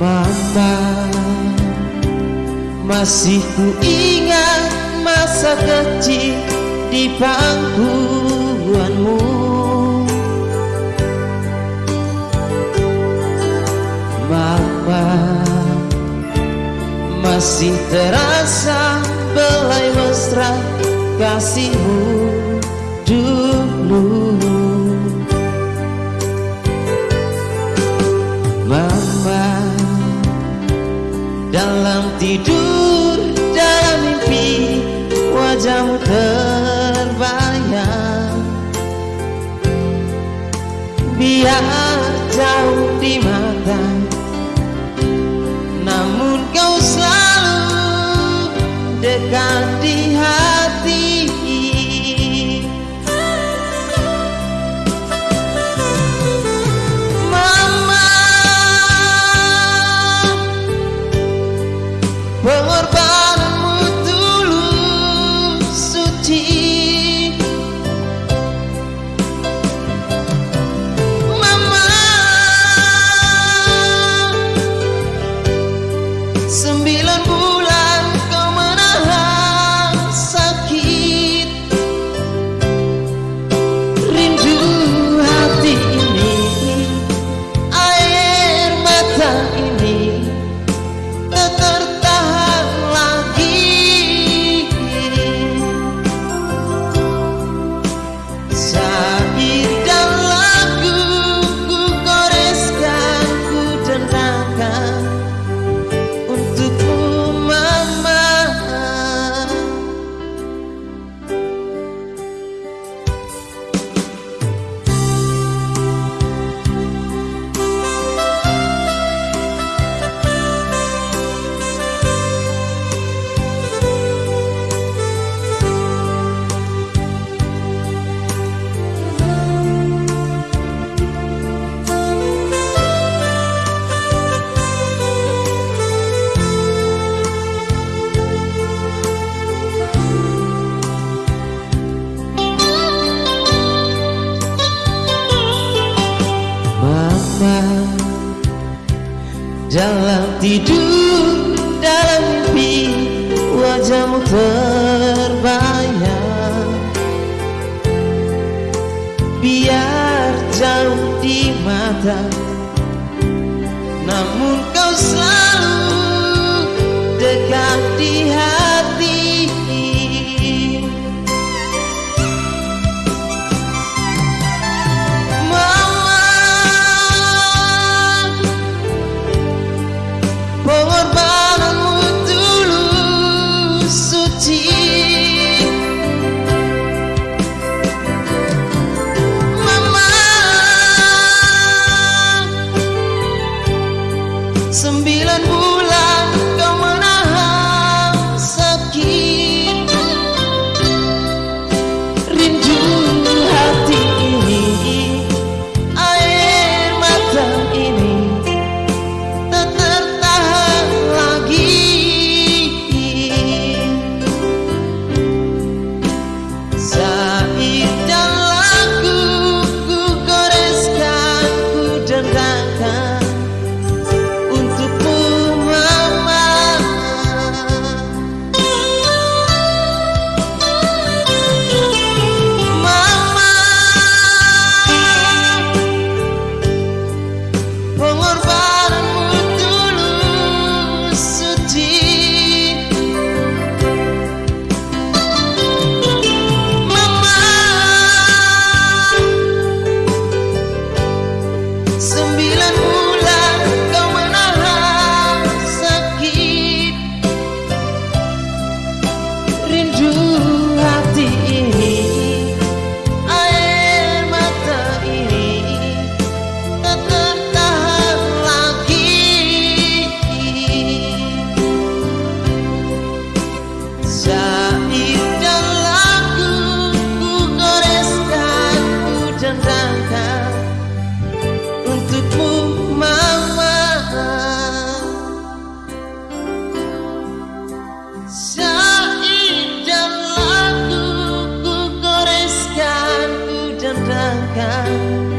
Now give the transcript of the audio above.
Mama. Masih ku ingat masa kecil di pangkuanmu. Mama Masih terasa belai mesra kasihmu dulu. Dalam tidur, dalam mimpi Wajahmu terbayang. Biar jauh di mata Pengorbanan Dalam tidur, dalam mimpi Wajahmu terbayang. Biar jauh di mata Namun kau selalu dekat di hati. sembilan puluh katakan